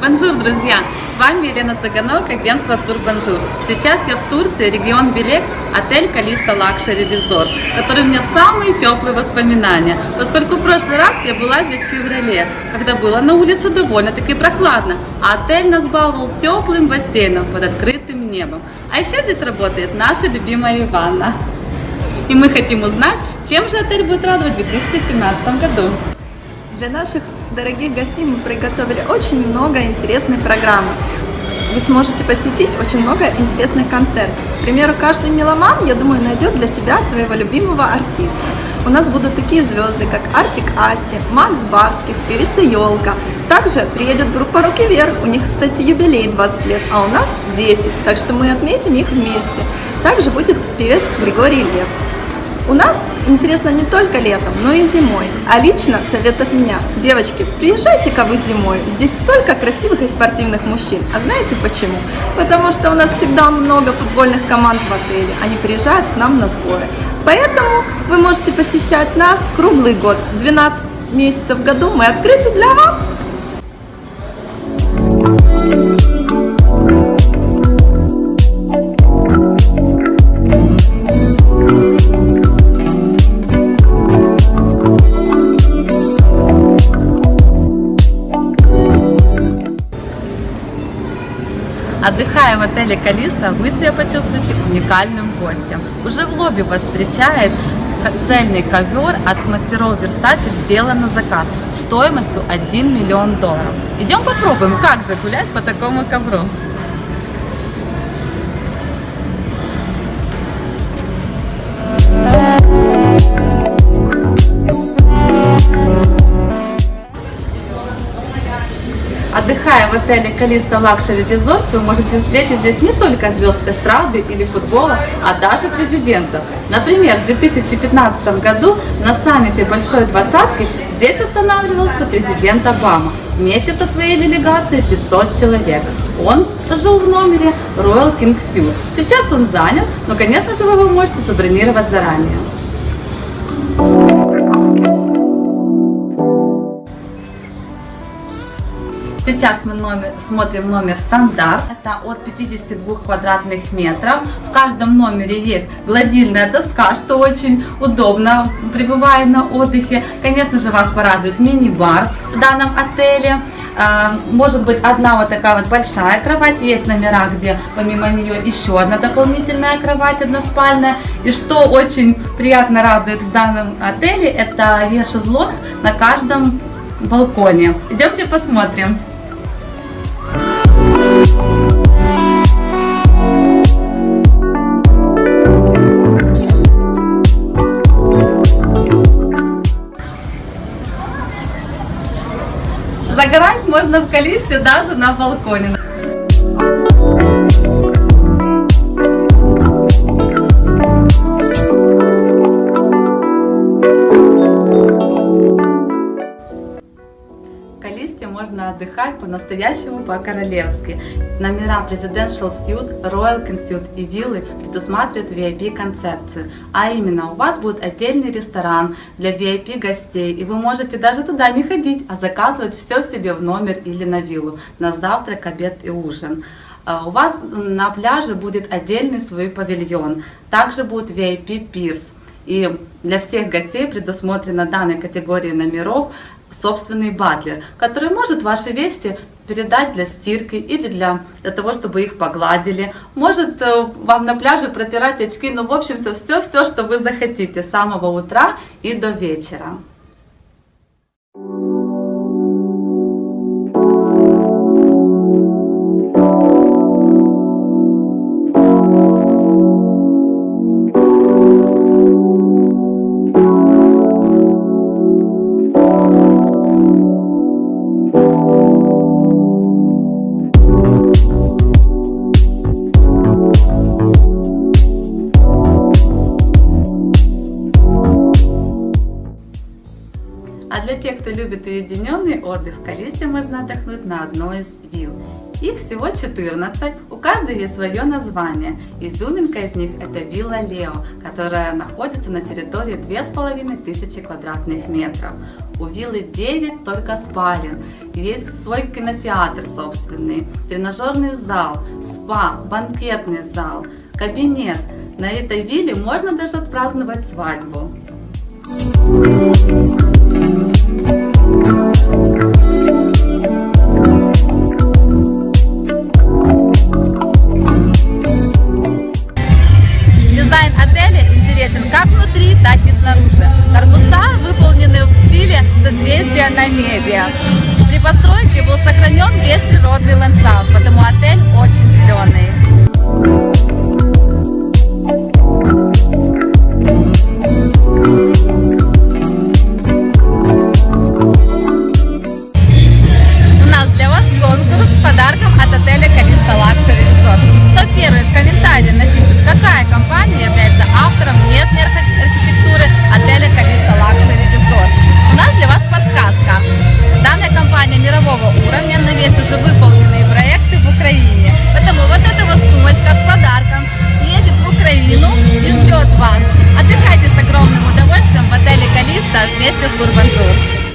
Bonjour, друзья! С вами Елена Цыганок, агентство Турбанжур. Сейчас я в Турции, регион Белек, отель Calista Luxury Resort, который у меня самые теплые воспоминания, поскольку в прошлый раз я была здесь в феврале, когда было на улице довольно-таки прохладно, а отель нас баловал теплым бассейном под открытым небом. А еще здесь работает наша любимая Иванна. И мы хотим узнать, чем же отель будет радовать в 2017 году. Для наших дорогих гостей мы приготовили очень много интересной программы. Вы сможете посетить очень много интересных концертов. К примеру, каждый меломан, я думаю, найдет для себя своего любимого артиста. У нас будут такие звезды, как Артик Асти, Макс Барских, певица Елка. Также приедет группа Руки Вверх, у них, кстати, юбилей 20 лет, а у нас 10, так что мы отметим их вместе. Также будет певец Григорий Лепс. У нас интересно не только летом, но и зимой. А лично совет от меня. Девочки, приезжайте-ка вы зимой. Здесь столько красивых и спортивных мужчин. А знаете почему? Потому что у нас всегда много футбольных команд в отеле. Они приезжают к нам на сборы. Поэтому вы можете посещать нас круглый год. 12 месяцев в году мы открыты для вас. Отдыхая в отеле Калиста, вы себя почувствуете уникальным гостем. Уже в лобби вас встречает цельный ковер от мастеров Versace сделан на заказ стоимостью 1 миллион долларов. Идем попробуем, как же гулять по такому ковру. Отдыхая в отеле Calista Luxury Resort, вы можете встретить здесь не только звезд эстрады или футбола, а даже президентов. Например, в 2015 году на саммите Большой Двадцатки здесь останавливался президент Обама вместе со своей делегацией 500 человек. Он жил в номере Royal King Suite. Сейчас он занят, но, конечно же, вы его можете забронировать заранее. Сейчас мы номер, смотрим номер стандарт. Это от 52 квадратных метров. В каждом номере есть гладильная доска, что очень удобно, пребывая на отдыхе. Конечно же, вас порадует мини-бар в данном отеле. А, может быть одна вот такая вот большая кровать. Есть номера, где помимо нее еще одна дополнительная кровать односпальная. И что очень приятно радует в данном отеле, это есть шезлонг на каждом балконе. Идемте посмотрим. Загорать можно в Калисте даже на балконе. Можно отдыхать по-настоящему по-королевски. Номера Presidential Suite, Royal Suite и виллы предусматривают VIP-концепцию. А именно, у вас будет отдельный ресторан для VIP-гостей, и вы можете даже туда не ходить, а заказывать все себе в номер или на виллу, на завтрак, обед и ужин. А у вас на пляже будет отдельный свой павильон. Также будет VIP-пирс. И для всех гостей предусмотрена данной категории номеров собственный батлер, который может ваши вещи передать для стирки или для, для того, чтобы их погладили. Может э, вам на пляже протирать очки, ну в общем все, все, что вы захотите с самого утра и до вечера. А для тех, кто любит уединенный отдых, в Калисте можно отдохнуть на одной из вилл. Их всего 14, у каждой есть свое название. Изюминка из них это вилла Лео, которая находится на территории 2500 квадратных метров. У виллы 9 только спален, есть свой кинотеатр собственный, тренажерный зал, спа, банкетный зал, кабинет. На этой вилле можно даже отпраздновать свадьбу. Дизайн созвездия небе. При постройке был сохранен весь природный ландшафт, потому отель очень зеленый. У нас для вас конкурс с подарком от отеля Calista Luxury Калиста вместе с Турбанжур.